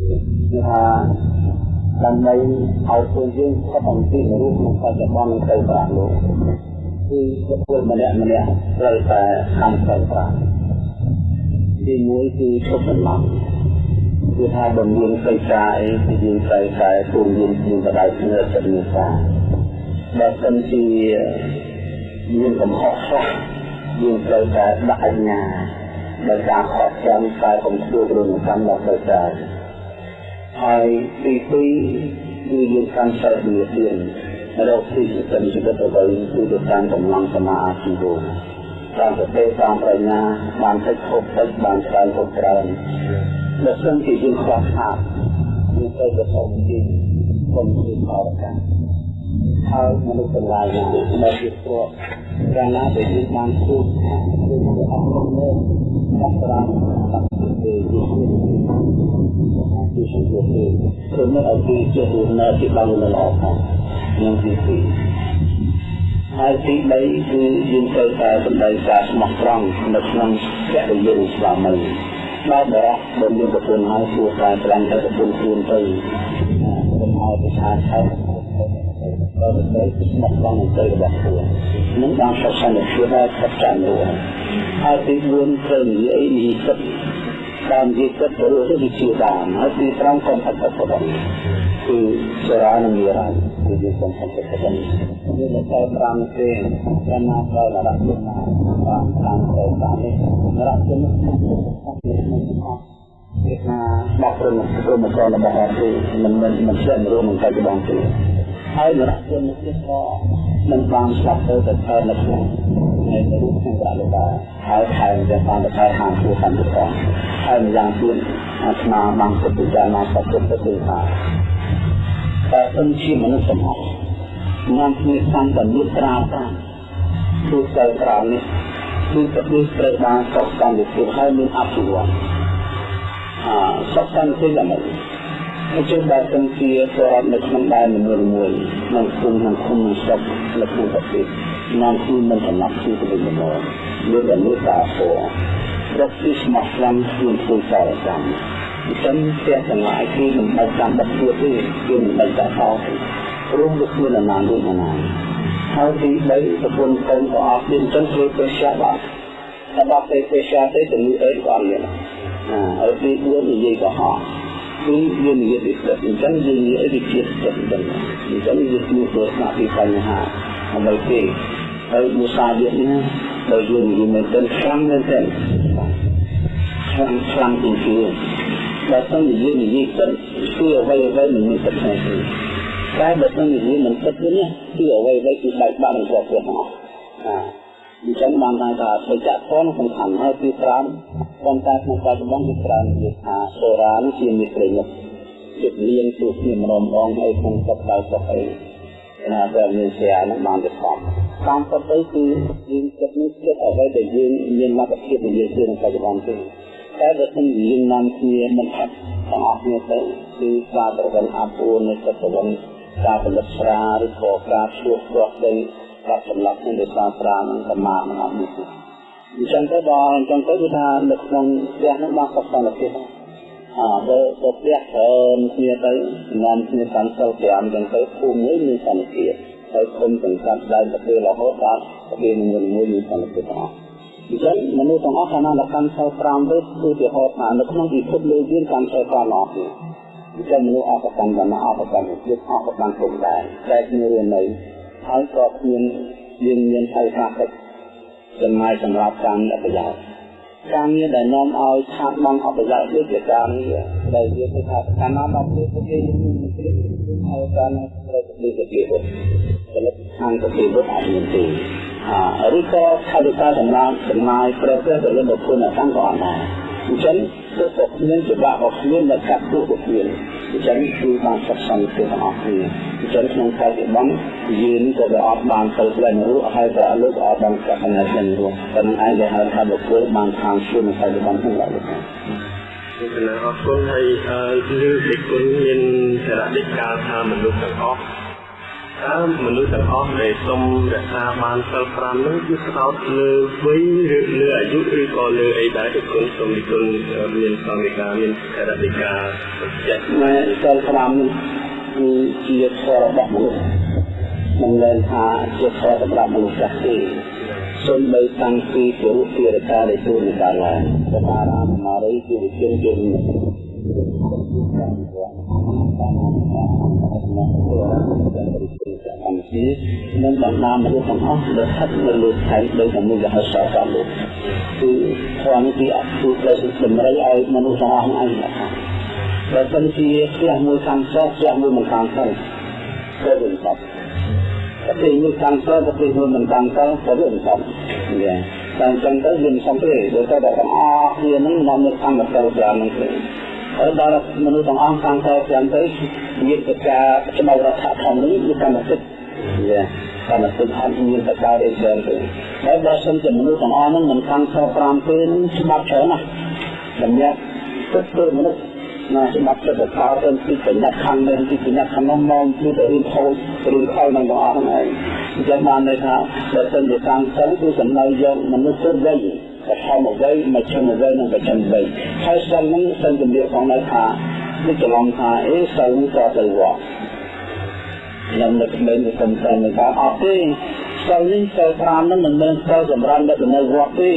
ថាដើម្បីឲ្យខ្លួនយើងស្គាល់អំពីរូបក្នុងបច្ចុប្បន្នទៅប្រាក់លោកគឺបុគ្គលម្នាក់ម្នាក់ត្រូវតែខំប្រឹងប្រែងទីមួយគឺឈប់បន្លំគឺថាបំរៀនសិក្សាអីគឺយើងត្រូវតែទូលយើងជាបដៅគ្នាចិត្តមេត្តាបើសិនជាមានកំហុសខ្លះយើងត្រូវតែដាក់អញ្ញាដោយការខកខានតែកុំធ្វើរឿងកម្មដល់ទៅតែ ហើយទីពីរគឺយើងកាន់សិលវាទៀនរកទីសិទ្ធិជីវិតរបស់យើងគឺទៅតាមកម្លាំងសមាអាជីវៈតាមសតិតាមបញ្ញាបានតិចខុសតិចបានច្រើនខុសច្រើនបើសិនជាយើងខ្វះខាតយើងទៅប្រសពជាគុំជាអរកម្មហើយមនុស្សទាំងឡាយណាដែលជាព្រោះកាលណាដែលយើងបានជួបគឺអស់ក្នុងនេះតាមប្រាំតាមទេជា ជាជាជាគឺនៅឲ្យគេជានៅទីបានល្អផងនឹងទីពីរហើយទី3គឺយើងត្រូវតែបណ្ដៃការស្មោះត្រង់នៅក្នុងភរិយាស្វាមីដល់បរោះដែលមានប្រពន្ធហើយគួរតែត្រាំទៅប្រពន្ធខ្លួនទៅកុំឲ្យប្រសាថើដល់ទៅស្មោះត្រង់ទៅរបស់ខ្លួននឹងបានសុខសន្តិភាពដល់ខិតចាំនោះហើយទី4ត្រូវនិយាយនិយាយចិត្ត តាមនិយាយចិត្តទៅលើវិជាបានហើយទី5កុំអត់ទៅដល់គឺសារានឹងនិយាយគឺយើងកុំអត់ទៅដល់យើងនៅតែ5ទេតែណាដល់រកគុណណាបានតាមទៅតាមនេះរកគុណនេះគឺថាបកព្រមព្រមចូលរបស់អត់ទេមិនមិនមិនចេះរួមនឹងបច្ចុប្បន្នទេហើយរកគុណនេះក៏មិនបានស្លាប់ទៅតែថែនៅក្នុងនៅរូបក្នុងប្រាលោក ដែរហើយថែមទាំងបានទៅខាងខ្លួនតាមទៅហើយម្យ៉ាងទៀតអាត្មាបានពិចារណាសត្វទៅគឺថាតែសិនជាមនុស្សទាំងអស់នាំគ្នាសំតនិត្រាតាមគឺទៅក្រោមនេះគឺទៅត្រូវបានសុខសន្តិភាពហើយមានអភិវឌ្ឍអសុខសន្តិភាពដើម្បី អញ្ចឹងបើសិនជាប្រវត្តិនៅក្នុងដែនមួយមួយក្នុងគុំក្នុងគុំក្នុងស្រុកនៅក្នុងប្រទេសនាំគឺមិនសំណាប់គឺទៅវិញមកមានតែមេត្តាធម៌រកទីស្មោះត្រង់ខ្លួនធ្វើសារកម្មអញ្ចឹងផ្ទះទាំងឡាយគឺមិនបាច់ចាំបាត់ទៀតទេគឺមិនបាច់តែហោរួមវាគ្មានអាណានដូចអាណាហើយទី3ប្រពន្ធកូនក៏អត់មានចឹងធ្វើពេទ្យបាត់តែបាត់ពេទ្យពេទ្យទេទៅអេក៏អត់មានហើយទី4និយាយក៏ហោ គឺយើងនិយាយពីចិត្តអញ្ចឹងយើងនិយាយពីចិត្តចិត្តអញ្ចឹងអញ្ចឹងយើងគួរទៅស្ដាប់ពីបញ្ហាអ្វីទេហើយមុសាវានេះដោយយើងនិយាយមែនទែនខ្លាំងមែនទែនខ្លាំងខ្លាំងជាងគេបើសិនជាយើងនិយាយចិត្តគឺអ្វីអ្វីមិនមានចិត្តទេតែបើសិនជាយើងមិនចិត្តទេគឺអ្វីអ្វីគឺបែកបាក់នឹងគ្រប់គ្រប់អស់អា អញ្ចឹងបានថាបច្ចៈធនសំខាន់ហើយទី5ប៉ុន្តែក្នុងបច្ចុប្បន្នគឺច្រើននិយាយថាសូរ៉ានេះជាមេត្រីមុខចិត្តលៀងទូគ្នាម្ដងម្ដងហើយក្នុងសប្តាហ៍សប្តាហ៍ណាតែមានជានឹងបានទៅស្បតាមពិតទៅគឺយើងចិត្តនេះចិត្តអ្វីដែលយើងមានលទ្ធភាពនិយាយជាក្នុងបច្ចុប្បន្នទេតែបើមិនយើងនាំគ្នាមិនអត់ទាំងអស់គ្នាទៅគឺការប្រកាន់អពុនៃចិត្តប្រកាន់ការផលិតស្រាឬក៏ការឈួសព្រោះដី កាត់សម្លាប់ក្នុងដោយសារស្រានឹងកម្មានឹងអត់មានទេអញ្ចឹងទៅដល់អញ្ចឹងទៅគឺថានៅក្នុងផ្ទះនោះបានសុខសន្តិភាពអើទៅទៅផ្ទះច្រើនគ្នាទៅនាំគ្នាកាន់សិល5អញ្ចឹងទៅភូមិមួយមានសន្តិភាពហើយគុំទាំងកាត់ដើមទៅពេលរហូតដល់ពេលមួយមួយមានសន្តិភាពទាំងអស់អញ្ចឹងមនុស្សទាំងអស់ខាងណាដែលកាន់សិល5ទៅគឺទីហោថានៅក្នុងពិភពលោកយើងកាន់សិល5អស់ទេអញ្ចឹងមនុស្សអស់ប្រកាន់បានអស់ប្រកាន់ទៀតអស់ប្រកាន់ពុំដែរតែគ្នារៀននៅ ហើយក៏មានយើងមានហៅថាកិច្ចចំណាយសម្រាប់ការងារប្រយោជន៍ការងារដែលនាំឲ្យខាតបង់អបប្រយោជន៍ដូចជាការងារដែលវាគឺថាកាលណាដល់ពេលពួកគេមានគ្រាហើយការត្រូវទៅទៅគេបុផលិតខាងទៅគេបុអត់មានទេអឬក៏ថវិកាសម្រាប់ចំណាយប្រព្រឹត្តទៅលើបុគ្គលអ្នកតាំងក៏អត់ដែរអញ្ចឹង គឺពួកមានច្បាប់របស់ខ្លួននៅកាត់ទូពួកខ្លួនអញ្ចឹងគឺបានសិក្សាទៅទាំងអស់គ្នាអញ្ចឹងក្នុងបច្ចុប្បន្នយើងក៏វាអត់បានទៅផ្លែនោះហើយក៏លើកអត់បានកាត់នៅក្នុងនោះតែនឹងឯងដែលហៅថាបុគ្គលបានខាងខ្លួននៅបច្ចុប្បន្នហ្នឹងឡើយគណៈអរគុណហើយគឺដឹកគុណមានសារៈដឹកការថាមនុស្សទាំងអស់ តើមនុស្សទាំងអស់ដែលសុំរក្សាបានសិល5នោះគឺស្ដោតលើវ័យឬលើអាយុឬក៏លើអីដែរទៅគុណសូមនិគុណមានសង្ឃិកាមានខរតិកាចេះមែនសិល5នេះគឺជាធម៌របស់មនុស្សមិនមែនថាជាធម៌សម្រាប់មនុស្សចាស់ទេសូមបីតាំងពីពុរុភារកាដែលទូនកាលឡើងសបារាមមារីជាវិជនជាមនុស្សជា នឹងបណ្ដាមនុស្សទាំងអស់ដែលស្ថិតនៅលើខែដោយតែមួយហៅសតលោកគឺធម៌នេះគឺអត់គឺដែលតម្រូវឲ្យមនុស្សទាំងអស់ឯងបើសិនជាផ្ទះមួយខាងសផ្ទះមួយមិនខាងទៅទៅវិញទៅប្រទេសមួយខាងសប្រទេសមួយមិនខាងទៅទៅវិញទៅយ៉ាតែអញ្ចឹងទៅវាមិនសំព្រេដោយតែទាំងអស់គ្នានឹងនាំនៅខាងទៅច្រើននឹងទេហើយ ដល់មនុស្សទាំងអស់ខាងទៅច្រើនទៅមានកិច្ចការច្បាប់រដ្ឋធម្មនុញ្ញគឺកម្មសិទ្ធិយ៉ាកម្មសិទ្ធិអត់មានតការអីច្រើនទេហើយបើសិនជាមនុស្សទាំងអស់ហ្នឹងមិនខាងទៅ5ពេលច្បាប់ច្រើនណាស់សម្រាប់ទឹកទៅមនុស្សណាច្បាប់ចិត្តកោទៅពីបញ្ញាខាងនេះពីបញ្ញាខាងនោះមកគឺទៅរៀនខូចរៀនខលនឹងបងអស់ហ្នឹងឯងអញ្ចឹងបានន័យថាបើសិនជាតាមសិលគឺសំដៅយកមនុស្សគ្រប់វ័យ បឋមវ័យមជ្ឈមវ័យនិងបច្ចឹមវ័យហើយសិលហ្នឹងសិនជំរាបផងនៅថានេះច្រឡំថាអេសិលក៏ទៅវត្តខ្ញុំនឹកមែនទៅសំខាន់នឹងថាអត់ទេសិលនេះសិល5ហ្នឹងមិនមែនសិលសម្រាប់អ្នកនៅវត្តទេ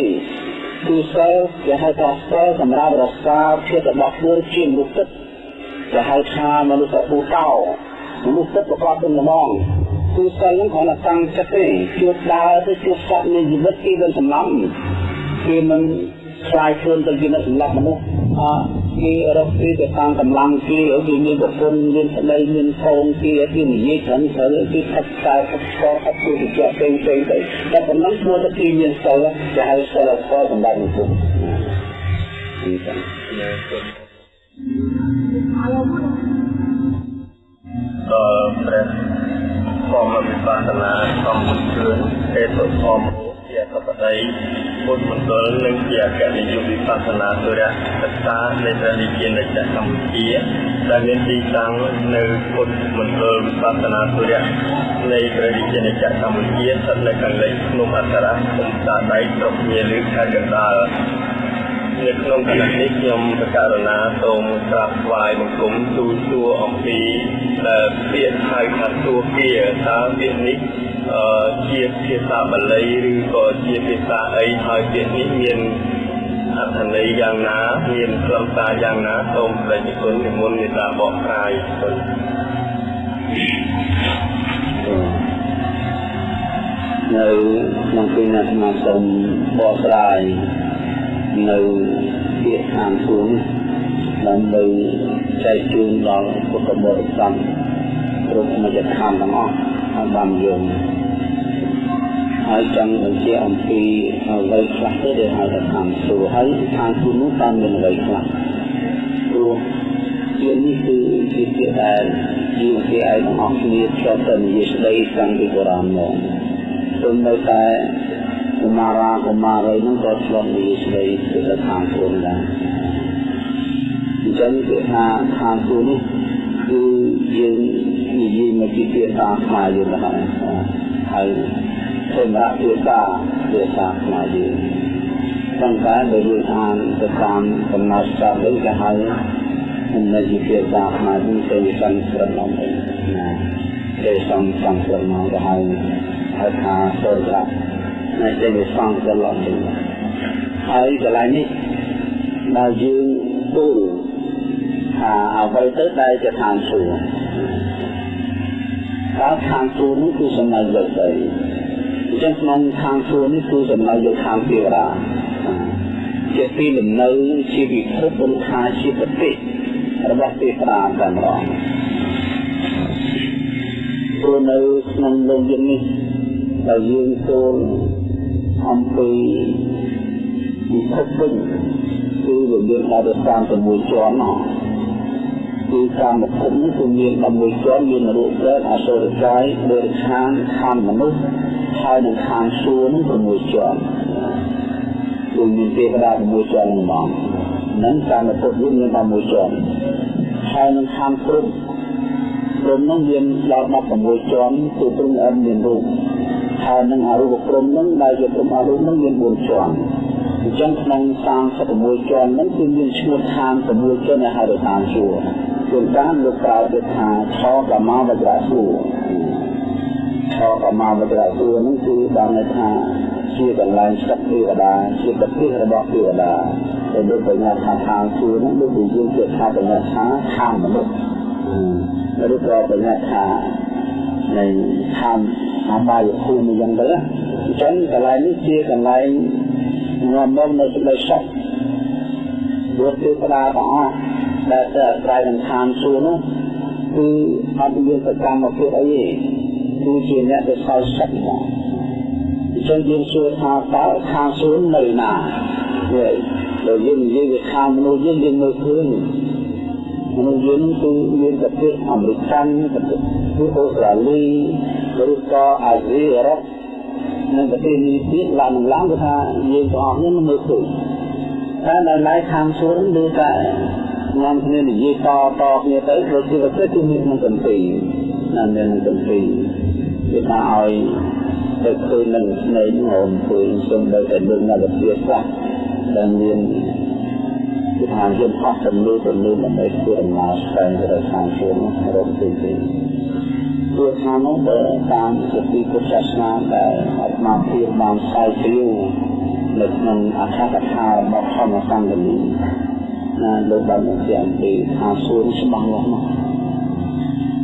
គឺសិលគេហៅថាសិលសម្រាប់រក្សាភាពរបស់ខ្លួនជាមនុស្សទឹកគេហៅថាមនុស្សពូតោមនុស្សទឹកប្រកបដោយល្មងគឺសិលហ្នឹងគ្រាន់តែតាំងចិត្តទេជួបដើរទៅជួបសត្វនៃជីវិតគេមិនសំឡំ គេមិនខ្លាយខ្លួនទៅជាអ្នកសម្លាប់មនុស្សអគេរកពីទៅតាមកម្លាំងគេគេមានប្រពន្ធមានប្តីមានកូនគេគេនិយាយច្រើនច្រើនគេផឹកតែផឹកស្ករផឹកទូទៅជាផ្សេងផ្សេងទៅតែប៉ុណ្ណឹងធ្វើទៅគេមានសិលគេហៅសិលស្ករសម្រាប់មនុស្សនេះចឹងអឺព្រះធម្មវិបស្សនាសំពុទ្ធឿនទេតុធម្មជាអ ធិបតីពុទ្ធមណ្ឌលនិងជាអគ្គនាយកវិបស្សនាសុរៈសិក្សានៃព្រះរាជាណាចក្រកម្ពុជាដែលមានទីតាំងនៅពុទ្ធមណ្ឌលវិបស្សនាសុរៈនៃព្រះរាជាណាចក្រកម្ពុជាស្ថិតនៅខាងលិចភ្នំអត្តរៈភូមិតាដៃស្រុកញាលឺខេត្តកណ្ដាល នៅក្នុងគណៈនេះខ្ញុំបករណាសូមក្រាបថ្វាយបង្គំទូលសួរអំពីពាក្យហៅថាទួគាតើពាក្យនេះជាភាសាបាលីឬក៏ជាភាសាអីហើយពាក្យនេះមានអត្ថន័យយ៉ាងណាមានខ្លឹមសារយ៉ាងណាសូមព្រះគុណនិមន្តមេត្តាបកស្រាយគុណនៅក្នុងពេលណាអាត្មាសូមបកស្រាយ នៅពាក្យខាងសួងដើម្បីចែកជូនដល់ពុទ្ធបរិស័ទគ្រប់មជ្ឈដ្ឋានទាំងអស់ឲ្យបានយល់ហើយចង់បញ្ជាក់អំពីអ្វីខ្លះទៅដែលហៅថាខាងសួរហើយខាងសួរនោះតាមមានអ្វីខ្លះព្រោះជានេះគឺជាពាក្យដែលជាគេឲ្យទាំងអស់គ្នាឆ្លប់ទៅនិយាយស្ដីតាំងពីបុរាណមកព្រមនៅតែ កុមារាកុមារីនឹងក៏ឆ្លប់និយាយស្ដីទៅខាងសួរដែរអញ្ចឹងគឺថាខាងសួរនេះគឺយើងនិយាយមកពីភាសាខ្មែរយើងទៅហើយហើយសម្រាប់ភាសាភាសាខ្មែរយើងតែតែបើយើងអានទៅតាមកំណត់ច្បាប់វិញគេហៅនៅជាភាសាខ្មែរយើងទៅសំស្រិតមកវិញណាគេសំសំស្រិតមកគេហៅហៅថាសូរៈ នៅជាសំស្រិតមកវិញហើយកន្លែងនេះដល់យើងទូលថាអ្វីទៅដែលជាឋានសួគ៌តើខាងសួរនេះគឺសំណើយកទៅអញ្ចឹងក្នុងខាងសួរនេះគឺសំណើយកខាងទេវតាជាទីលំនៅជាវិភពឬថាជាប្រទេសរបស់ទេវតាតែម្ដងព្រោះនៅក្នុងលោកយើងនេះដែលយើងចូល អំពីវិភពវិញគឺយើងដល់ទៅ36ជាន់នោះគឺកាមភពនេះគឺមាន11ជាន់មានរូបព្រះអសុរកាយបរិឆានខណ្ឌមនុស្សហើយនឹងខាងសួរនឹង6ជាន់គឺមានទេវតា6ជាន់ហ្នឹងមកនឹងកាមភពនេះមាន11ជាន់ហើយនឹងខាងព្រំព្រំនោះមានដល់16ជាន់គឺព្រំអិនមានរូប ហើយនឹងអរូបព្រំនោះដែលជាព្រំអរូបនោះមាន4ជាន់អញ្ចឹងក្នុង36ជាន់ហ្នឹងគឺមានឈ្មោះឋាន6ជាន់ដែលហៅថាឋានសួគ៌ជួនកាលលោកប្រើពាក្យថាឆកមាវជ្រសួគ៌ឆកមាវជ្រសួគ៌ហ្នឹងគឺបានន័យថាជាកន្លែងស្ថិតទេវតាជាប្រទេសរបស់ទេវតាដែលដូចបញ្ញត្តិថាឋានសួគ៌ហ្នឹងដូចជាយើងជាថាបញ្ញត្តិថាឋានមនុស្សឬក៏បញ្ញត្តិថានៃឋានអ បាយភូមិយ៉ាងទៅអញ្ចឹងកន្លែងនេះជាកន្លែងនាំមកនៅសេចក្តីសុខព្រោះទេវតាទាំងអស់ដែលទៅអាស្រ័យនឹងឋានសួគ៌នោះគឺអត់មានសកម្មភាពអីទេគឺជាអ្នកដែលសោយសុខមកអញ្ចឹងយើងសួរថាតើឋានសួគ៌នៅណានេះដល់យើងនិយាយពីខាងមនុស្សយើងយើងមើលឃើញមនុស្សយើងគឺមានប្រទេសអាមេរិកប្រទេសគឺអូស្ត្រាលី ឬក៏អាស៊ីអឺរ៉ុបនិងប្រទេសនេះទៀតឡើងឡើងគឺថាយើងទាំងអស់នេះមើលឃើញតែនៅឡៃខាងសួនគឺតែនាំគ្នានិយាយតតគ្នាទៅព្រោះជាប្រទេសគឺមានក្នុងកន្ទីណាមានក្នុងកន្ទីគឺថាឲ្យទៅឃើញនឹងស្នេហ៍ងំឃើញសូម្បីតែលើនៅវិទ្យាសាស្ត្រដែលមានគឺថាយើងអស់ចំនួនចំនួនដើម្បីធ្វើដំណើរស្វែងរកខាងសួនរកទីទី ព្រោះថានោះបើតាមសិទ្ធិពុទ្ធសាសនាដែលអាត្មាភាពបានស្រាវជ្រាវនៅក្នុងអត្ថកថារបស់ធម្មសង្ឃនីណាលោកបានបញ្ជាក់អំពីខាងសួនច្បាស់លាស់មក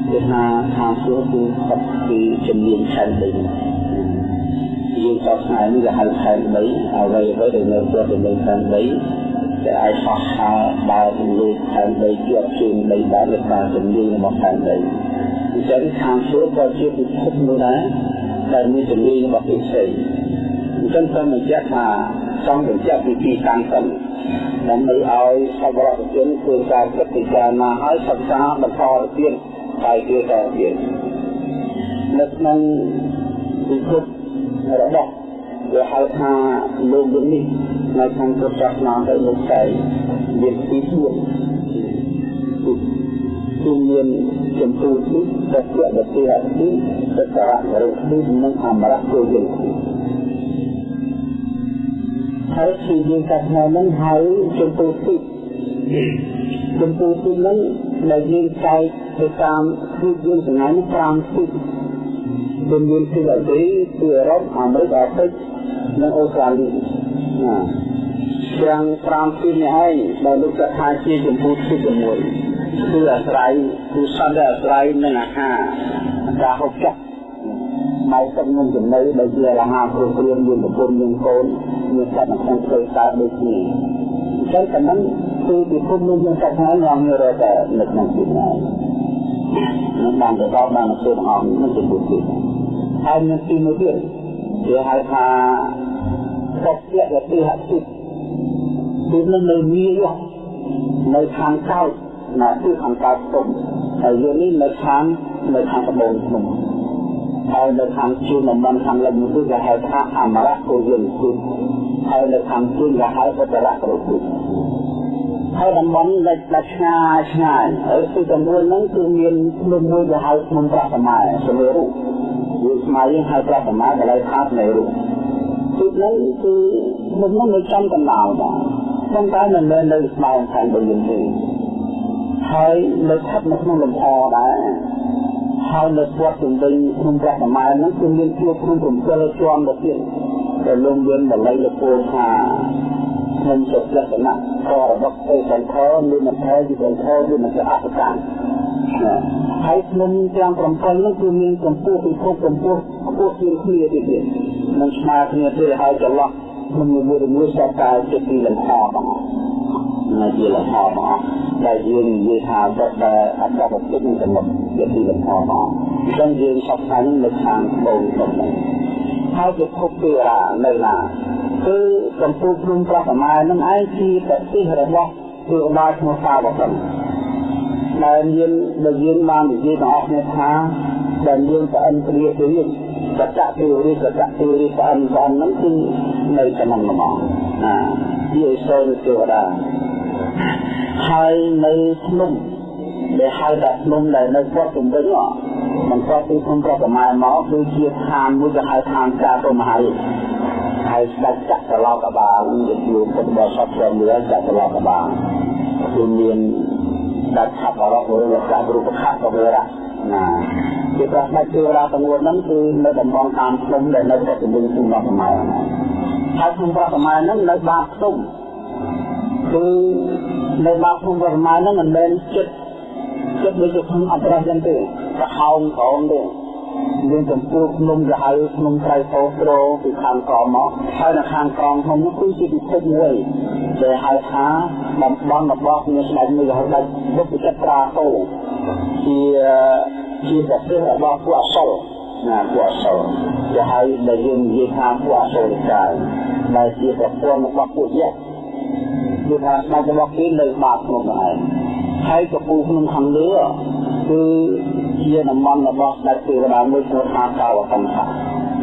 គឺថាខាងសួនគឺស្ថិតពីជំនាញខែនដីយើងតស្នានេះគេហៅខែនដីអ្វីអ្វីដែលនៅជាប់ជាមួយខែនដីដែលអាចហោះហើរដើរលើខែនដីជាប់ជើងដីបានលើការជំនាញរបស់ខែនដី អញ្ចឹងខាងសួរក៏ជាពិភពមួយដែរដែលមានជំនាញរបស់ពិសេសអញ្ចឹងសូមបញ្ជាក់ថាចង់បញ្ជាក់ពីទីតាំងសិនដើម្បីឲ្យសប្បុរសជនធ្វើការគិតពិចារណាឲ្យសិក្សាបន្តទៅទៀតហើយគេតទៀតនៅក្នុងពិភពរបស់វាហៅថាលោកនេះនៅក្នុងពុទ្ធសាសនាទៅលោកតែមានពី4 គឺមានចំពោះនេះតែជាបទអតិសសារៈរុនេះនិងអមរៈគោយើងហើយគឺយើងកាត់នៅនឹងហើយចំពោះទីចំពោះទីនឹងដែលយើងចែកទៅតាមគឺយើងសញ្ញានេះ5ទីដែលមានទីអតីគឺអឺរ៉ុបអាមេរិកអាហ្វ្រិកនិងអូស្ត្រាលីណាទាំង5ទីនេះឯងដែលលោកចាត់ថាជាចម្ពោះទី1 គឺអាស្រ័យគឺសន្តិអាស្រ័យនឹងអាហារការហូបចុកមកទឹកនឹងចំណីដែលជាអាហារគ្រប់គ្រាន់មានប្រពន្ធមានកូនមានសត្វនៅក្នុងផ្ទៃកើតដូចគ្នាអញ្ចឹងតែហ្នឹងគឺពិភពលោកយើងកាត់ហើយងងរកតែនៅក្នុងទីនេះនឹងបានទៅដល់បានទៅទាំងអស់នឹងជាពុទ្ធហើយមានទីមួយទៀតគេហៅថាសុភយតិហតិគឺនឹងនៅមាននៅខាងកោត ណាគឺខាងកោតទុំហើយយើងនេះនៅខាងនៅខាងត្បូងភ្នំហើយនៅខាងជួនតំបន់ខាងលិចនោះគឺគេហៅថាអមរៈគោយើងគឺហើយនៅខាងជួនគេហៅឧត្តរៈគ្រោគឺហើយតំបន់ដែលដាច់ឆ្ងាយឆ្ងាយហើយទីចំនួនហ្នឹងគឺមានភ្នំមួយគេហៅភ្នំប្រសម័យសមរូបយើងស្មារតីហៅប្រសម័យកន្លែងខាងនៃរូបទីនេះគឺមុខនោះនៅចំកណ្ដាលបាទប៉ុន្តែមិនមែននៅស្មៅខាងដូចយើងទេ ហើយនៅស្ថិតនៅក្នុងលំអដែរហើយនៅស្វាត់ជំវិញក្នុងព្រះសម័យហ្នឹងគឺមានជួបក្នុង7ជាន់ទៅទៀតដែលលោកយើងបល័យលពោថាខ្ញុំសុខលក្ខណៈក៏របស់ទេសន្ធរមានអធិជាសន្ធរមានអអត្តកាហើយក្នុងទាំង7នោះគឺមានកម្ពស់ពិភពកម្ពស់ខ្ពស់ជាងគ្នាទៀតទៀតនឹងស្មើគ្នាទេហើយចន្លោះក្នុងមួយមួយសតតែជាពីលំហបង នៅជាលំហបងដែលយើងនិយាយថាទៅដែលអត្តបទនឹងចំណុចជាពីលំហបងអញ្ចឹងយើងសពថ្ងៃនៅខាងបូនរបស់នេះហើយពិភពទេវតានៅណាគឺកម្ពុជាព្រំប្រសម័យនឹងឯងជាប្រទេសរបស់ទេវតាឈ្មោះសាវកដែលមានដែលយើងបាននិយាយទាំងអស់គ្នាថាដែលយើងប្រអិនព្រាទៅយើងសច្ចៈទេវរីសច្ចៈទេវរីប្រអិនប្រអិនហ្នឹងគឺនៅក្នុងល្មងណាជាសូនទេវតា ហើយនៅភ្នំដែលហៅថាភ្នំដែលនៅគាត់ជំវិញមិនគាត់ពីភ្នំប្រប្រម៉ែមកគឺជាឋានមួយគេហៅឋានចារមហារាជហើយស្ដេចចក្រឡោកបាលជាជួពុទ្ធបរិស័ទព្រមលើចក្រឡោកបាលគឺមានស្ដេចឆាប់អរៈឬលោកចារូបខៈកវរៈណាជាប្រស្ដេចទេវតាទាំង4ហ្នឹងគឺនៅតំបន់តាមភ្នំដែលនៅគាត់ជំវិញភ្នំប្រប្រម៉ែហើយភ្នំប្រប្រម៉ែហ្នឹងនៅបាតភ្នំ គឺនៅបាតភ្នំប្រប្រម៉ែហ្នឹងមិនមែនចិត្តចិត្តដូចជាក្នុងអត្រេសចឹងទេប្រហោងក្រោមទេមានចំពោះភ្នំគេហៅភ្នំត្រៃពោត្រោពីខាងក្រោមមកហើយនៅខាងក្រោមភ្នំនោះគឺជាពិភពមួយដែលហៅថាតំបន់របស់មានស្ដេចមួយហៅដាច់បុព្វជិត្រាតោជាជាប្រទេសរបស់ពួកអសុរណាពួកអសុរគេហៅដែលយើងនិយាយថាពួកអសុរកាយដែលជាប្រព័ន្ធរបស់ពួកយក្ស គឺថាស្ដេចរបស់គេនៅបាតភ្នំនោះឯងហើយកំពូលភ្នំខាងលើគឺជាតំបន់របស់ស្ដេចទេវតាមួយឈ្មោះថាកោវកម្មៈ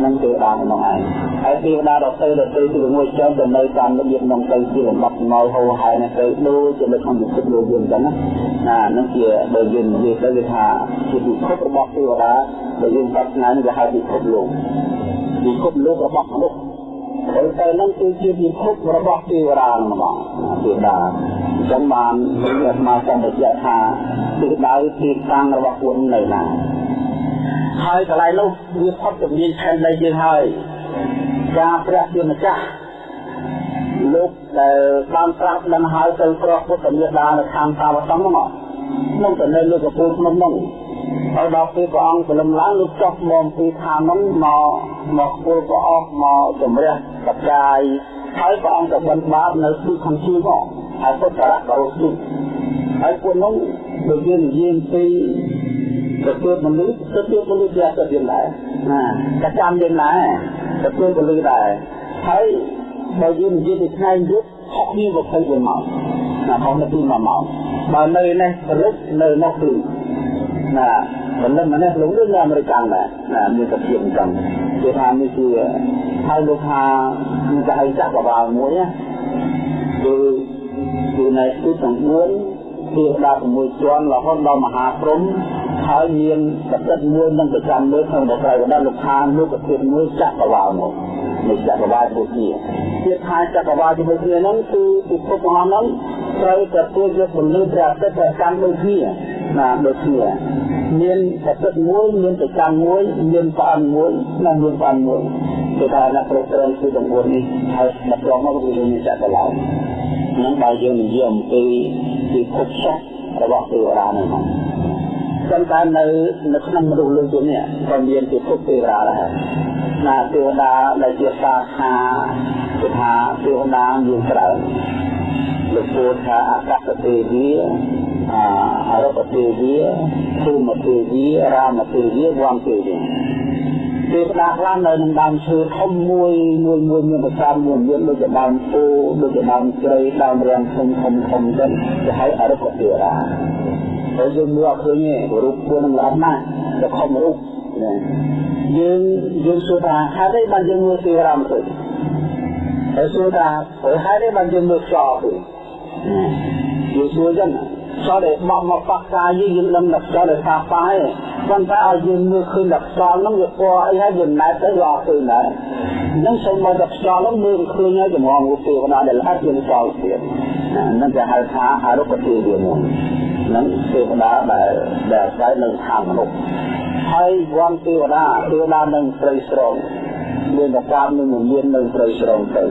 នឹងទេវតាក្នុងឯងហើយទេវតាដទៃដទៃទីមួយចុះទៅនៅតាមរបៀបក្នុងទៅជាលំដាប់មកហូរហើយនេះទៅដូចជានៅក្នុងពិភពលោកយើងអញ្ចឹងណាណានឹងជាដែលយើងនិយាយទៅគឺថាជាពិភពរបស់ទេវតាដែលយើងប្រាថ្នានេះគេហៅពិភពលោកពិភពលោករបស់មនុស្ស ហើយទៅនឹងគឺជាពិភពរបស់ទេវតាហ្មងទេវតាអញ្ចឹងបានអាត្មាសូមបញ្ជាក់ថាទិសដៅទីតាំងរបស់ពួកនៅណាហើយកន្លែងនោះវាផុតជំនាញផែនដីយើងហើយការព្រះជាម្ចាស់លោកដែលបានត្រាស់ដឹងហើយទៅប្រោះពុទ្ធមេដានៅខាងតាវតំហ្នឹងក្នុងទៅនៅលើកពូលភ្នំហ្នឹង ហើយដល់ពេលព្រះអង្គព្រលឹមឡើងលោកចុះមកពីឋានហ្នឹងមកមកគល់ព្រះអង្គមកជំរះបកាយហើយព្រះអង្គក៏បិណ្ឌបាតនៅទីខាងជើងមកហើយពុទ្ធរៈក៏រស់ទីហើយពួកនោះដូចយើងនិយាយពីទទួលមនុស្សទទួលមនុស្សជាអត្តយើងដែរណាតែចាំយើងដែរទទួលមនុស្សដែរហើយបើយើងនិយាយពីថ្ងៃយុទ្ធ6 24ម៉ោងណាហោនាទី1ម៉ោងបើនៅនេះព្រឹកនៅនោះគឺ ណាបណ្ឌិតម្នាក់លោកនៅអាមេរិកដែរណាមានតែភាពអញ្ចឹងគេថានេះជាហើយលោកថាមានតែឲ្យចាក់បបាល់មួយណាគឺគឺនៅទីទាំង4ពីដល់6ជាន់រហូតដល់មហាព្រំហើយមានប្រតិទមួយនឹងប្រចាំលើក្នុងប្រតិបត្តិលោកខាងលោកប្រតិទមួយចាក់បបាល់មកនៃចក្រវាលដូចគ្នាទៀតថាចក្រវាលជាមួយគ្នាហ្នឹងគឺពិភពរបស់ហ្នឹង ត្រូវតែធ្វើយកពលិព្រះអាទិត្យប្រចាំដូចគ្នាណាដូចគ្នាមានប្រតិទមួយមានប្រចាំមួយមានផ្អើមួយនិងមានផ្អើមួយគឺថាអ្នកប្រតិទគឺទាំង4នេះហើយដល់ព្រមមកគឺមានចក្រវាលហ្នឹងបើយើងនិយាយអំពីពិភពសាស្ត្ររបស់ទេវតាហ្នឹងប៉ុន្តែនៅនៅក្នុងមនុស្សលោកនេះក៏មានពិភពទេវតាដែរណាទេវតាដែលជាសាខាគឺថាទេវតាមានច្រើន លោកពោលថាអកតទេវីអរពទេវីភូមិទេវីរាមទេវីវំទេវីទេវតាខ្លះនៅក្នុងដើមឈើធំមួយមួយមួយមានប្រចាំមួយមានដូចជាដើមពោដូចជាដើមជ្រៃដើមរាំងធំធំធំទៅគេហៅអរុបទេវតាហើយយើងមើលអត់ឃើញទេរូបពួកនឹងល្អណាស់តែខំរូបណាយើងយើងសួរថាហេតុអីបានយើងមើលទេវតាមិនឃើញ ហើយសួរថាហេតុអីបានយើងមើលខ្យល់ឃើញយើងសួរចឹងខ្យល់ដែលបោះមកប៉ះកាយយើងយើងដឹងថាខ្យល់ដែលថាប៉ះឯងប៉ុន្តែឲ្យយើងមើលឃើញថាខ្យល់ហ្នឹងវាពណ៌អីហើយយើងណែទៅវាអត់ឃើញដែរអញ្ចឹងសូមមកតែខ្យល់ហ្នឹងមើលឃើញហើយចម្ងរូបទេវតាដែលល្អយើងខ្យល់ទៀតហ្នឹងគេហៅថាអរុបទេវតាមួយហ្នឹងទេវតាដែលដែលអាស្រ័យនៅខាងមនុស្សហើយវ័នទេវតាទេវតានឹងស្រីស្រង មានប្រកាសនឹងមាននៅស្រីស្រងទៅ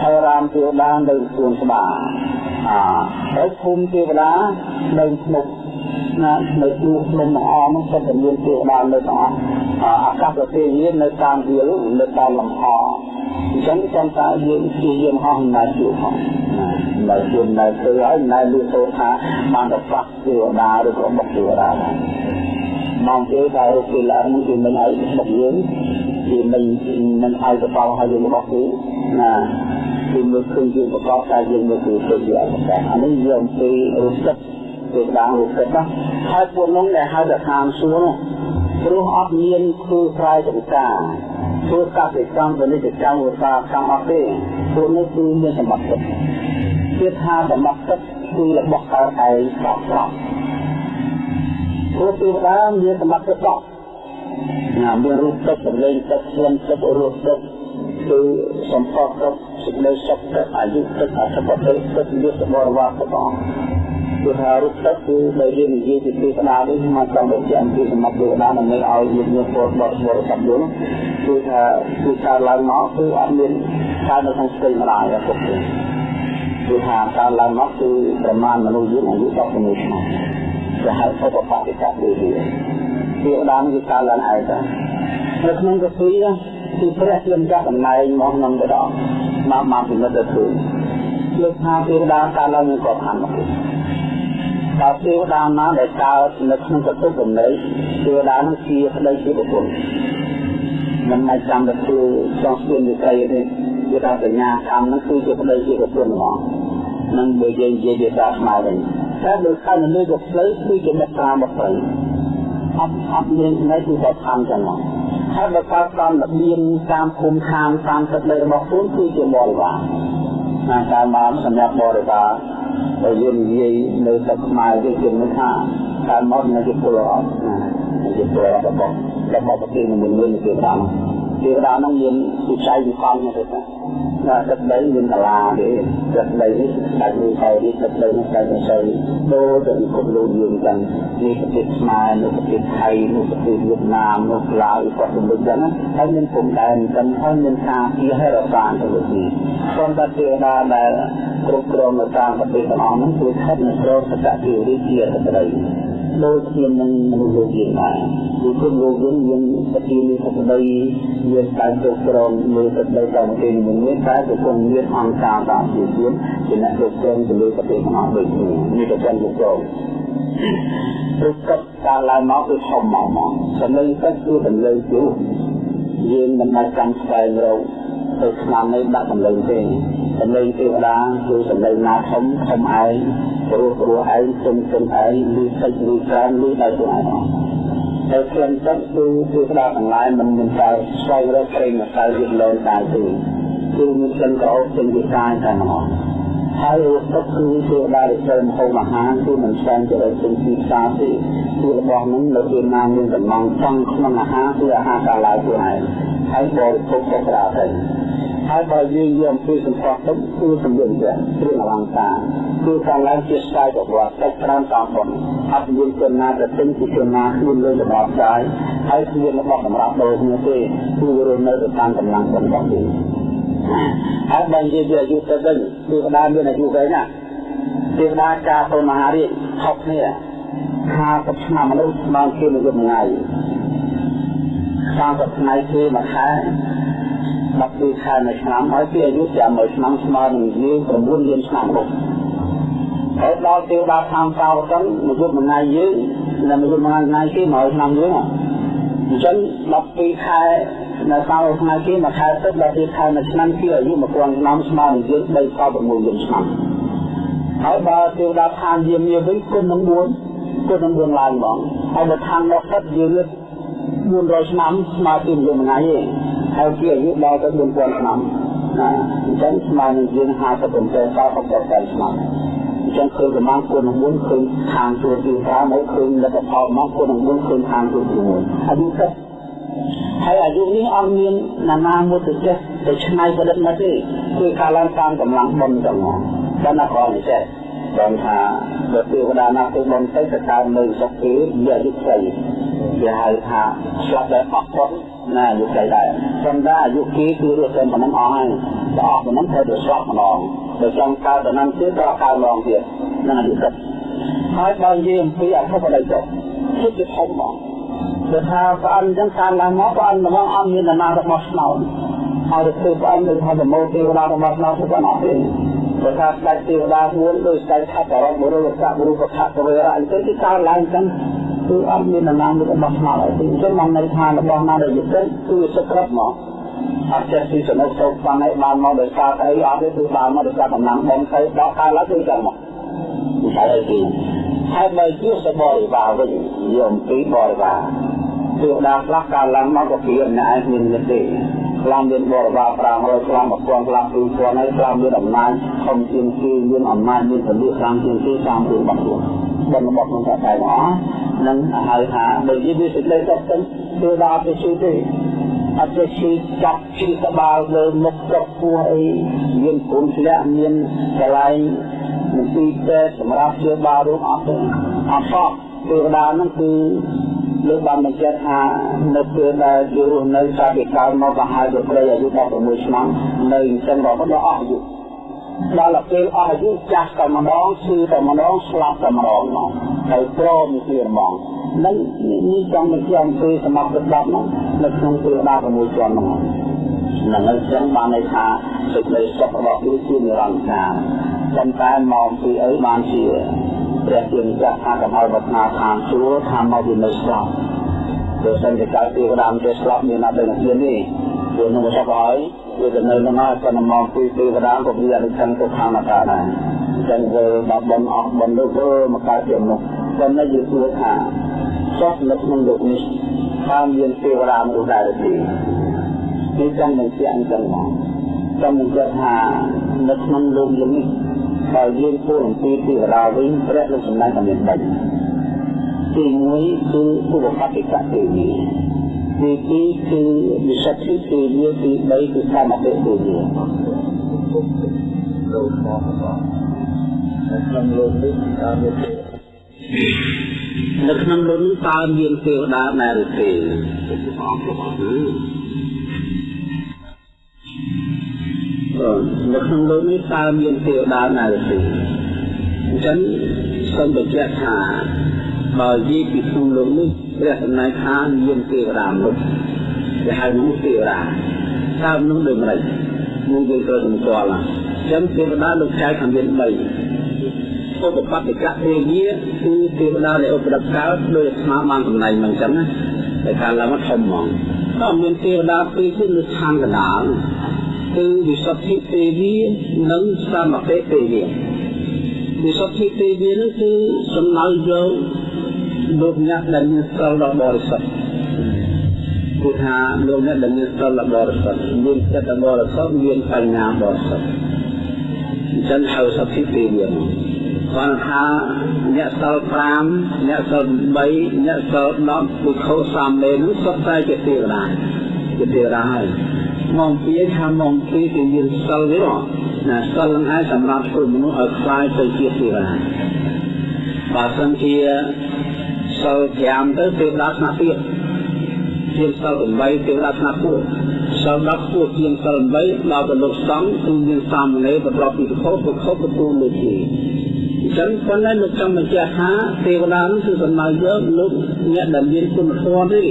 ហើយរាមទេវតានៅសួនស្បាអាហើយភូមិទេវតានៅភ្នំណានៅទូភ្នំអមសុទ្ធតែមានទេវតានៅទាំងអស់អាកាសទេវនៅតាមវាលនៅតាមលំហអញ្ចឹងចាំតាយើងជាយើងហោះណែជួបផងណានៅជួបណែទៅហើយណែលឺទៅថាបានទៅប៉ះទេវតាឬក៏បុកទេវតាដែរមកទេថារូបគេឡើងនឹងគឺមិនឲ្យបុកយើង គឺមិនមិនឲ្យកបោឲ្យយើងរបស់គេណាគឺមើលឃើញយើងប្រកបតែយើងមើលគឺទៅជាអត្តកអានេះយើងពីរូបចិត្តទៅដល់រូបចិត្តណាហើយពួកនោះដែលហៅថាឋានសួគ៌នោះព្រោះអត់មានធ្វើស្រ័យចម្ការធ្វើកសិកម្មពាណិជ្ជកម្មឧស្សាហកម្មអត់ទេពួកនេះគឺមានសម្បត្តិទឹកទៀតថាសម្បត្តិទឹកគឺរបស់កើតឯងស្បស្បព្រោះទេវតាមានសម្បត្តិទៅដល់ ណាមានរូបទឹកសម្លេងទឹកក្លិនទឹករសទឹកគឺសម្ផស្សទឹកសេចក្តីសុខទឹកអាយុទឹកអធិបតេយ្យទឹកយុទ្ធបរិវារទាំងអស់គឺថារូបទឹកគឺដែលយើងនិយាយពីទេវតានេះមកចង់បញ្ជាក់អំពីសម្បត្តិទេវតាដើម្បីឲ្យយើងមានពលបរិបរិស័ព្ទយល់គឺថាគឺការឡើងមកគឺអត់មានការនៅក្នុងស្ទេម្ដាយទេពុកគឺថាការឡើងមកគឺប្រមាណមនុស្សយើងអាយុ16ឆ្នាំគេហៅថាបបតិកៈដូចនេះ ទេវតាគឺការឡើងឯកនៅក្នុងកពីគឺព្រះជាម្ចាស់តំណែងមកក្នុងទៅដល់មកមកពិនិត្យទៅឃើញលើកថាទេវតាការឡើងមានក្របខ័ណ្ឌមកតើទេវតាណាដែលកើតនៅក្នុងកតុកំណើតទេវតានោះជាប្តីជាបុគ្គលមិនអាចចាំទៅធ្វើចង់ស្ពានវិស័យទេគឺថាសញ្ញាកម្មហ្នឹងគឺជាប្តីជាបុគ្គលហ្មងនឹងបើយើងនិយាយភាសាខ្មែរវិញតែបើខណ្ឌលើក៏ផ្លូវគឺជាមេត្រាមកផ្លូវ អត់អត់មានថ្ងៃគឺតែខំចឹងមកហើយបើកើតតាមរបៀងតាមភូមិឋានតាមទឹកដីរបស់ខ្លួនគឺជាបរិវារណាតាមមកសម្រាប់បរិវារបើយើងនិយាយនៅទឹកខ្មែរគេជឿថាតាមមកនៅជាពលរដ្ឋណាជាពលរដ្ឋរបស់របស់ប្រទេសមួយមួយនេះគឺតាមទេវតានឹងមានវិស័យវិស័យនេះទេ ណាទឹកដីមានកលាទេទឹកដីនេះដាច់មួយហើយនេះទឹកដីនេះដាច់មួយហើយដូចទៅពិភពលោកយើងចឹងនេះប្រទេសខ្មែរនៅប្រទេសថៃនៅប្រទេសវៀតណាមនៅឡាវក៏សម្បូរចឹងហើយមានព្រំដែនចឹងហើយមានការពីហេរសានទៅលើនេះព្រមតែទេវតាដែលគ្រប់គ្រងនៅតាមប្រទេសទាំងអស់ហ្នឹងគឺស្ថិតនៅក្រោមសកតិវិជាទឹកដី ដូចជានឹងមនុស្សលោកយើងដែរគឺគុណលោកយើងមានសតិនេះសក្តីមានការគ្រប់គ្រងលើសក្តីតាមគេមួយនេះតែគឺគុណមានអង្គការតាមជាទៀតជាអ្នកគ្រប់គ្រងទៅលើប្រទេសទាំងអស់ដូចគ្នានេះក៏ចាំគ្រប់គ្រងព្រោះកັບការឡើងមកគឺធំមកមកសម្លេងទឹកគឺសម្លេងជួយើងមិនអាចចាំស្វែងរក ទៅឆ្នាំនេះដាក់សម្លេងទេសម្លេងទេវតាគឺសម្លេងណាធំធំឯងព្រោះព្រោះឯងជុំជុំឯងលឺតិចលឺច្រើនលឺដល់ខ្លួនឯងហើយក្លិនទឹកគឺគឺស្ដាប់ទាំងឡាយមិនមានតែស្វែងរកព្រេងមកទៅវាលោតែទេគឺមានក្លិនក្រអូបចេញពីកាយតែម្ដងហើយរសទឹកគឺទេវតាដែលត្រូវមហូបអាហារគឺមិនស្វែងទៅរកពេញទីផ្សារទេគឺរបស់នឹងនៅពេលណាមានកំងចង់ក្នុងអាហារគឺអាហារកាឡាយខ្លួនឯងហើយបរិភោគទៅក្រៅទៅ ហើយបើយើងយកអំពីសម្ផស្សទឹកគឺសម្រាប់ព្រះគ្រឿងអលង្ការគឺខាងឡើងជាស្ទាយប្រវត្តិទឹកច្រើនតាមប៉ុនអត់មានជនណាទៅទិញពីជនណាខ្លួនលើរបស់ស្ទាយហើយគ្មានរបស់សម្រាប់ដូរគ្នាទេគឺរស់នៅទៅតាមកម្លាំងប៉ុនរបស់គេហើយបើនិយាយពីអាយុទៅវិញគឺកដាមានអាយុវែងណាទេវតាចាទៅមហារាជហប់គ្នា50ឆ្នាំមនុស្សស្មើគ្នាមួយថ្ងៃ30ថ្ងៃគឺមួយខែ 12ខែមួយឆ្នាំហើយពីអាយុចាំមួយឆ្នាំស្មើនឹងយើង9លានឆ្នាំនោះហើយដល់ទេវតាខាងកៅចឹងមួយយប់មួយថ្ងៃយើងនិងមួយយប់មួយថ្ងៃគេមួយឆ្នាំយើងអញ្ចឹង12ខែនៅកៅថ្ងៃគេមួយខែទឹក12ខែមួយឆ្នាំគឺអាយុ1000ឆ្នាំស្មើនឹងយើង3.6លានឆ្នាំហើយបើទេវតាខាងយាមយាវិញគុណនឹង4គុណនឹង4ឡើងបងហើយបើខាងដល់ទឹកយើង400ឆ្នាំស្មើជាមួយថ្ងៃឯង ហើយជាអាយុដល់ទៅ4000ឆ្នាំណាអញ្ចឹងស្មើនឹងយើង57ដល់60ឆ្នាំអញ្ចឹងឃើញប្រមាណគុណនឹង4ឃើញខាងជួទី5មកឃើញលទ្ធផលមកគុណនឹង4ឃើញខាងជួទី1អាយុទឹកហើយអាយុនេះអត់មានណានាមួយទៅចេះទៅឆ្នៃប្រឌិតមកទេគឺការឡើងតាមកម្លាំងបុណ្យទាំងអស់តែណាគ្រាន់តែចេះបានថាបើទេវតាណាទៅបុណ្យទៅទៅតាមនៅសុខគេវាអាយុខ្លីគេហៅថាស្លាប់តែអស់ផុតណាអាយុខ្លីដែរប៉ុន្តែអាយុគេគឺរស់តែប៉ុណ្ណឹងអស់ហើយដល់អស់ប៉ុណ្ណឹងត្រូវទៅស្លាប់ម្ដងបើចង់កើតទៅនឹងទៀតក៏កើតម្ដងទៀតនឹងអាយុទឹកហើយបើនិយាយអំពីអធិបតីចុះគឺជាធំហ្មងគឺថាប្រអិនចឹងតាមឡើងមកប្រអិនមកអត់មានដំណើររបស់ស្នោហើយទៅធ្វើប្រអិនដូចថាប្រមូលទេវតារបស់ស្នោទៅប៉ុណ្ណោះទេព្រោះថាស្ដេចទេវតាមួយដោយស្ដេចថាបរមបុរសកបុរុសខៈវេរៈអញ្ចឹងគឺកើតឡើងចឹង គឺអត់មានដំណាំរបស់ស្មារតីអញ្ចឹងមកនៅថារបស់ណាដែលយុទ្ធគឺសុខគ្រប់មកអត់ចេះពីសនុកទៅបានឲ្យបានមកដោយសារអីអត់ទេគឺបានមកដោយសារកម្លាំងបំទៅដល់កាលឡើងគឺចឹងមកហើយអីទីហើយបើជាសបរិវារវិញយំពីបរិវារគឺដាខ្លះកាលឡើងមកក៏ពីណែមានមានទេខ្លះមានបរិវារ500ខ្លះ1000ខ្លះ2000ហើយខ្លះមានអំណាចធំជាងគេមានអំណាចមានពលិខ្លាំងជាងគេតាមខ្លួនរបស់ខ្លួន បនរបស់ក្នុងតែទាំងអស់នឹងហៅថាបើនិយាយពីសេចក្តីសុខទៅគឺដល់ទៅជឿទេអត់ទេឈឺចាប់ឈឺក្បាលលើមុខចុកពោះអីមានគុណធ្លាក់មានកន្លែងមន្ទីរពេទ្យសម្រាប់ជាបាលរោគអត់ទេអត់សោះទេវតានឹងគឺលោកបានបញ្ជាក់ថានៅពេលដែលយករស់នៅកាលពីកាលមកក៏ហើយទៅព្រៃអាយុ16ឆ្នាំនៅអញ្ចឹងរហូតដល់អស់អាយុ ដល់ពេលអស់អាយុចាស់តែម្ដងឈឺតែម្ដងស្លាប់តែម្ដងមកហើយព្រមគ្នាហ្មងនឹងនេះចង់បញ្ជាក់អំពីសមត្ថភាពហ្នឹងនៅក្នុងទេវតា6ជាន់ហ្នឹងនឹងអញ្ចឹងបានន័យថាសេចក្តីសុខរបស់វាជានិរន្តរកាលប៉ុន្តែមកពីអីបានជាព្រះជាម្ចាស់ថាកំហល់វត្តនាឋានសួគ៌ថាមកវានៅស្លាប់បើសិនជាកើតទេវតាមិនចេះស្លាប់មានអត់ដឹងធានទេ ព្រោះនឹងសុខហើយវាទៅនៅនឹងហើយប៉ុន្តែមកពីទេវតាក៏វាអត់ដឹងទៅខាងអកាដែរអញ្ចឹងវាដល់បនអស់បនលោកមកកើតជាមនុស្សប៉ុន្តែយើងគួរថាចុះនៅក្នុងលោកនេះថាមានទេវតាមនុស្សដែរទេនេះចង់នឹងជាអញ្ចឹងមកចង់នឹងថានៅក្នុងលោកនេះបើយើងพูดអំពីទេវតាវិញព្រះលោកសម្ដែងតែមាន3ទី1គឺពុទ្ធបតិកៈទេវី ទី2គឺវិសុទ្ធិទេវីទី3គឺសមតិទេវីលោកមកមកនៅក្នុងលោកនេះតើមាននៅក្នុងលោកនេះតើមានទេវតាដែរឬទេនៅក្នុងលោកនេះតើមានទេវតាណាឬទេអញ្ចឹងសូមបញ្ជាក់ថាបើនិយាយពីក្នុងលោកនេះ ព្រះសម្ដែងថាមានទេវតាមនុស្សគេហៅមនុស្សទេវតាតើមនុស្សដូចម្ដេចមួយយើងត្រូវសម្គាល់អញ្ចឹងទេវតាលោកចែកខាងមាន3ឧបបត្តិកៈទេវាគឺទេវតាដែលឧបដិកើតដោយស្មាបានសម្ដែងមកអញ្ចឹងណាតែកាលឡើងធំហ្មងក៏មានទេវតាពីរគឺនៅខាងកណ្ដាលគឺវិសុទ្ធិទេវីនិងសមតិទេវីវិសុទ្ធិទេវីនោះគឺសំដៅយក លោកអ្នកដែលមានសិលដ៏បរិសុទ្ធគឺថាលោកអ្នកដែលមានសិលដ៏បរិសុទ្ធមានចិត្តដ៏បរិសុទ្ធមានបញ្ញាបរិសុទ្ធអញ្ចឹងហៅសទ្ធិទេវីគាត់ថាអ្នកសិល5អ្នកសិល3អ្នកសិល10ពុទ្ធោសាមេនោះសុទ្ធតែជាទេវតាជាទេវតាហើយមកពីថាមកពីគឺមានសិលវាណាសិលហ្នឹងឯងសម្រាប់ធ្វើមនុស្សឲ្យខ្លាយទៅជាទេវតាបើសិនជា សិល5ទៅទេវតាស្នាក់ទៀតជាសិល8ទេវតាស្នាក់ទៀតសិល10ពួកជាសិល8ដល់ទៅលោកសង្ឃគឺមានសាមណេរប្រកបពីខោប្រខោទទួលលើទីអញ្ចឹងប៉ុន្តែលោកចង់បញ្ជាក់ថាទេវតានោះគឺសំដៅយកលោកអ្នកដែលមានគុណធម៌ទេ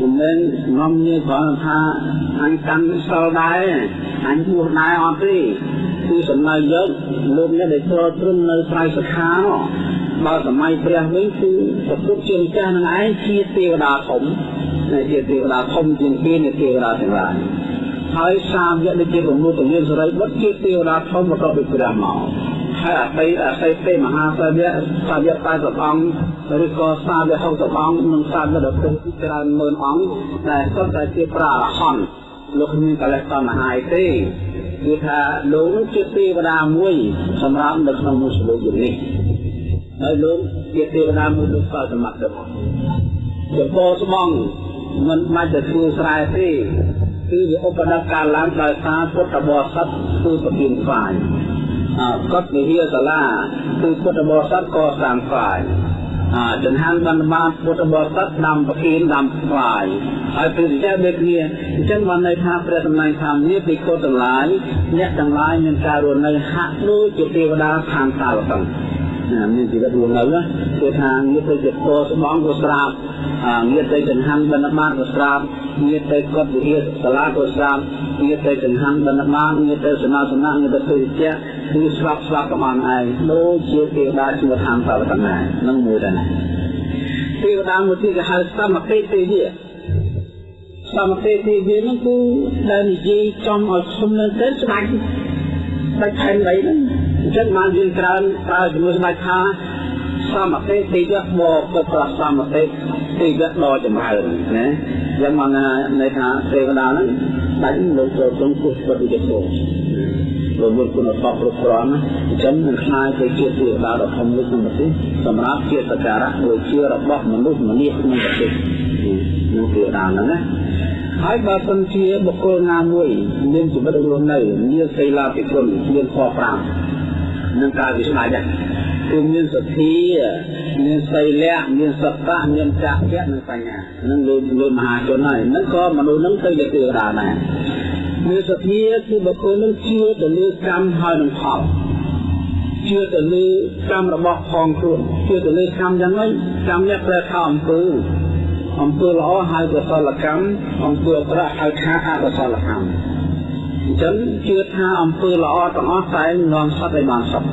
មិនមែនងំញើគ្រាន់ថាអញកាន់សិលដែរអញបួសដែរអត់ទេគឺសំដៅយកលោកអ្នកដែលចូលត្រឹមនៅស្រ័យសខានោះ បើសម័យព្រះវិញគឺប្រពុតជាម្ចាស់នឹងឯងជាទេវតាធំជាទេវតាធំជាងគេនៃទេវតាទាំងឡាយហើយសាមយៈដូចជាប្រមុខពលានសរិបុត្រជាទេវតាធំបន្ទាប់ពីព្រះមកហើយអតីតអតីតទេមហាសាវកសាវក80អង្គឬក៏សាវក60អង្គនិងសាវកដទៃជាច្រើនម៉ឺនអង្គដែលសុទ្ធតែជាប្រារហន្តលោកមានកលេសតណ្ហាទេគឺថាលោកជាទេវតាមួយសម្រាប់នៅក្នុងមុស្លោកនេះ ហើយលោកជាទេវតាមួយលោកក៏សមត្ថភាពចំពោះស្បងមិនបាច់ទៅធ្វើស្រែទេគឺវាឧបដកាលឡើងដោយសារពុទ្ធបរិស័ទគឺប្រគិនស្វាយកត់វិហារសាលាគឺពុទ្ធបរិស័ទក៏សាងស្វាយចង្ហាន់បណ្ឌបាតពុទ្ធបរិស័ទដាំប្រគិនដាំស្វាយហើយព្រះវិជ្ជាដូចគ្នាអញ្ចឹងបានន័យថាព្រះសម្ដែងថានេះពីគុណទាំងឡាយអ្នកទាំងឡាយមានការរស់នៅហាក់ដូចជាទេវតាខាងសាលសង្ឃ មានជីវិតរស់នៅគឺថាងារទៅជាពោស្បងក៏ស្រាប់ងារទៅចង្ហាន់បណ្ឌបាតក៏ស្រាប់ងារទៅកត់វិហារសាលាក៏ស្រាប់ងារទៅចង្ហាន់បណ្ឌបាតងារទៅសមាសនៈងារទៅព្រះវិជ្ជាគឺស្រាប់ស្រាប់ក៏បានឯងដូចជាទេវតាឈ្មោះខាងសាលសង្ឃហ្នឹងមួយដែរទេវតាមួយទៀតគេហៅសមតិទេវីសមតិទេវីហ្នឹងគឺដែលនិយាយចំឲ្យឈុំនៅទៅស្ដាច់ស្ដាច់ខែនអីហ្នឹង អញ្ចឹងបានយើងច្រើនប្រើជាមួយស្ដាច់ថាសមតិទេវៈបកក៏ប្រសមតិទេវៈដ៏ចម្រើនណាយ៉ាងមកន័យថាទេវតាហ្នឹងដាច់លោកចូលក្នុងពុទ្ធពុទ្ធវិទ្យារវល់គុណធម៌គ្រប់គ្រាន់អញ្ចឹងនឹងខ្លាយទៅជាទេវតាដ៏ធំមួយក្នុងប្រទេសសម្រាប់ជាសក្ការៈដូចជារបស់មនុស្សម្នាក្នុងប្រទេសនោះទេវតាហ្នឹងណាហើយបើសិនជាបុគ្គលណាមួយមានជីវិតរស់នៅមានសីលាភិគុណមានខ5 នឹងការវិស្ដាយដែរគឺមានសទ្ធាមានសីលៈមានសត្តៈមានចក្ខៈនិងបញ្ញានឹងលើលើមហាជនហើយនឹងក៏មនុស្សនឹងទៅជាទេវតាដែរមានសទ្ធាគឺបុគ្គលនឹងជឿទៅលើកម្មហើយនឹងផលជឿទៅលើកម្មរបស់ផងខ្លួនជឿទៅលើកម្មយ៉ាងម៉េចកម្មនេះប្រែថាអំពើអំពើល្អហៅកុសលកម្មអំពើអាក្រក់ហៅថាអកុសលកម្មអញ្ចឹងជឿថាអំពើល្អទាំងអស់តែនាំសត្វឲ្យបានសុខ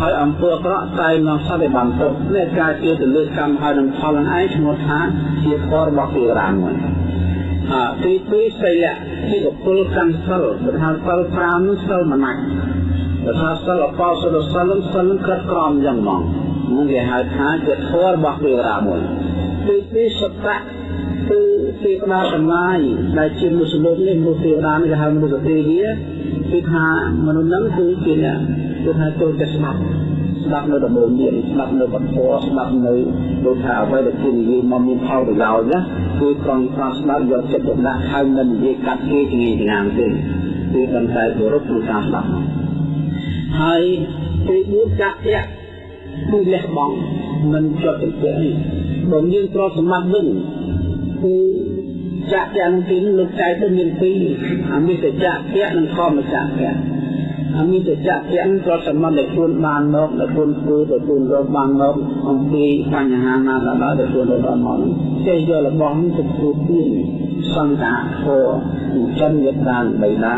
ហើយអំពើអាក្រក់តែនាំសត្វឲ្យបានទុក្ខនេះការជឿទៅលើកម្មហើយនឹងផលនឹងឯងឈ្មោះថាជាធម៌របស់ទេវតាមួយអាទីពីរសីលៈទីកពុលកម្មសិលបើថាសិល5នោះសិលមិនណាច់បើថាសិលអបោសិលសិលសិលក្រឹតក្រមយ៉ាងហ្មងនឹងគេហៅថាជាធម៌របស់ទេវតាមួយទីពីរសតៈគឺទេវតាទាំងឡាយដែលជាមនុស្សលោកនេះមនុស្សទេវតានេះគេហៅមនុស្សទេវាគឺថាមនុស្សហ្នឹងគឺជាអ្នក គឺថាចូលតែស្ដាប់ស្ដាប់នៅដំបូងមានស្ដាប់នៅបទធម៌ស្ដាប់នៅដូចថាអ្វីដែលគេនិយាយមកមានផលប្រយោជន៍ណាគឺត្រង់ត្រង់ស្ដាប់យកចិត្តទុកដាក់ហើយមិននិយាយកាត់គេជាងាយទេគឺតែតែគោរពក្នុងការស្ដាប់ហើយទី4ចាក់ធាក់គឺលះបង់មិនជាប់ទៅទេបើយើងទ្រព្យសម្បត្តិវិញគឺចាក់ទាំងទីនេះលោកចែកទៅមានពីរអាមិសចាក់ធាក់និងធម្មចាក់ធាក់ អាមិសចាក់ធាក់ទ្រព្យសម្បត្តិដែលខ្លួនបានមកដែលខ្លួនធ្វើដែលខ្លួនរកបានមកអំពីបញ្ហាណាក៏ដោយដែលខ្លួនរកបានមកចេះយករបស់នេះទៅធ្វើទានសង្កាធរចិញ្ចឹមយត្រានបៃតា